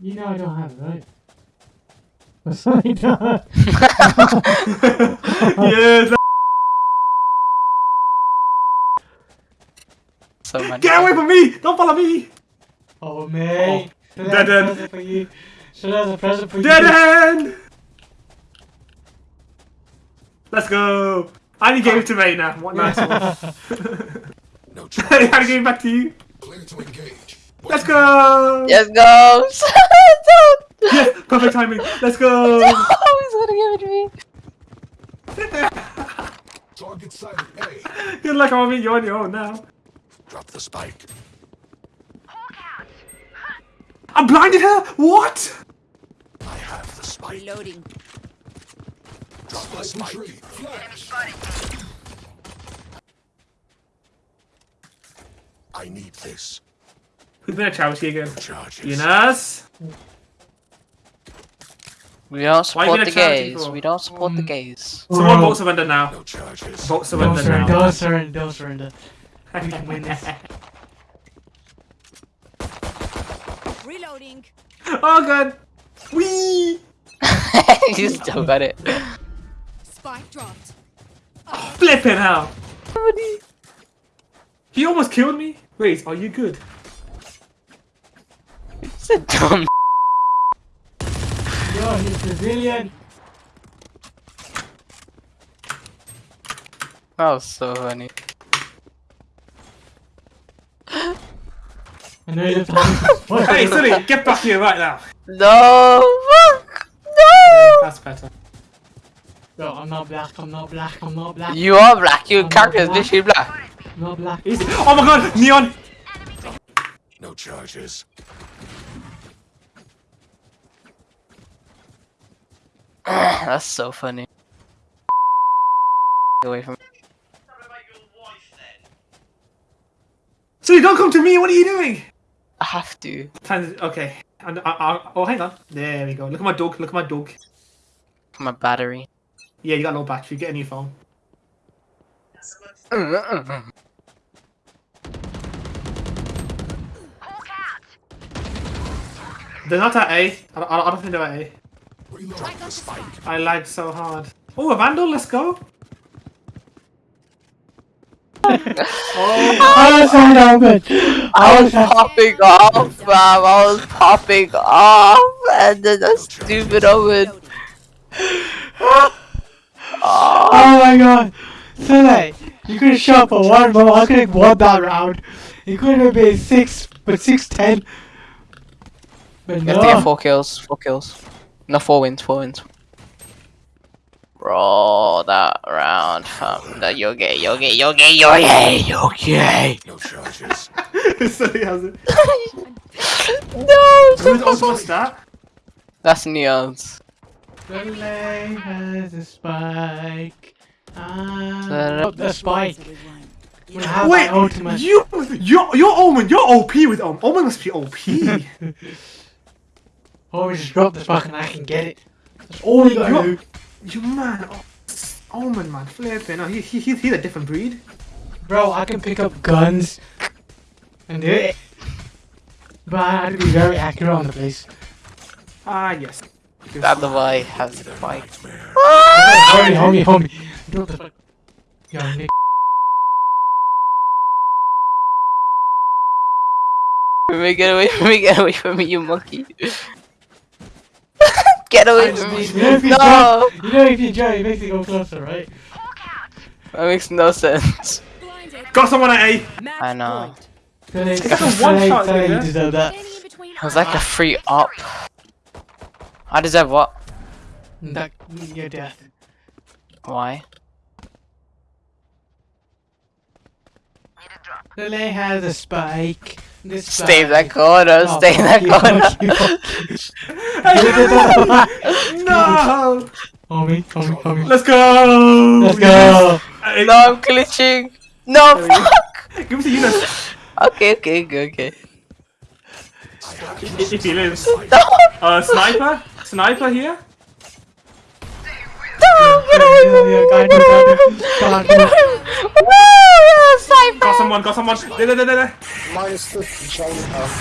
You know I don't have it, right? Sorry, no. yes. So many. Get away from me! Don't follow me! Oh, mate. Oh. So Dead that's end. present for you. So that's a present for Dead you. end! Let's go! I only gave it to Ray now. What nice one. No I charges. gotta give it back to you. Clear to engage. Let's go! Let's go! Don't! Yes, perfect timing. Let's go! Oh, he's gonna give it to me. Target sighted. A. Good luck, Army. You're on your own now. Drop the spike. I blinded her. What? I have the spike. Reloading. Drop the spike. Flash. I need this. Who's been a charity again? Charges. Eunice. We don't support the gays. We don't support the Um, gays. Someone Bro. vote surrender now. No charges. Vote Don't surrender surrender, now. don't surrender, don't surrender. We can win this. Reloading. Oh god. Wee. you still got it. Spike dropped. Flipping hell. He almost killed me. Wait, are you good? It's a dumb. Yo, he's Brazilian. That was so funny. I know you're. Hey, Sonny, get back here right now. No! Fuck! No! That's better. Bro, I'm not black, I'm not black, I'm not black. You are black. Your I'm character is black. literally black. I'm not black. Easy. Oh my god, Neon. No charges. That's so funny. Away from Sonny, don't come to me. What are you doing? I have to. Okay. And, uh, uh, oh, hang on. There we go. Look at my dog. Look at my dog. My battery. Yeah, you got no battery. Get a new phone. They're not at A. I don't, I don't think they're at A. Drop the spike. I lagged so hard. Oh, a vandal. Let's go. oh, I was so open. I was popping off, fam. I was popping off, and then a stupid oven. Oh my god. So like, you could have shot for one, but I could have won that round. You could have been six, but six ten. But You have to get four kills. Four kills. No, four wins. Four wins. Bro, that round, fam. That you're gay. You're gay. You're gay. You're gay. You're gay. No charges. Sonny has it. no. Who's also a stat? That's Neon's. The lane has a spike. Da-da. oh, the spike. Everyone. Have Wait, my ultimate. you, you're, you're Omen. You're OP with Omen. Omen must be OP. Oh, just drop the spike and I can get it. That's all you gotta You're- do. you man. Oh, Omen, man. Flipping. Oh, he, he, he, he's a different breed. Bro, I can pick up guns and do it. But I have to be very accurate on the place. Ah, yes. That the boy has the bike. Nightmare. Homie, homie, homie. Drop the spike. Yo, Nick. Me get away from me, get away from me, you monkey. Get away from me. You know, you No! jump, you know if you jump, it makes it go closer, right? That makes no sense. Got someone at A. Match I know. point. So they, like a one shot, so deserve that. Standing It was like a free up. I deserve what? That your death. Why? Lele has a spike. This Stay in that corner, Oh, stay in that corner. you. no! homie, homie, homie. Let's go! Let's go. Hey, no, I'm glitching. No, fuck. Give me the Eunice. Okay, okay, okay, okay. I have If if he lives. No, Uh, sniper? Sniper here? no, get away from me. Yeah, yeah, Get away from me. God, Get away from me. Woo, Got sniper. someone, got someone. There, there, there, there. minus 50 chain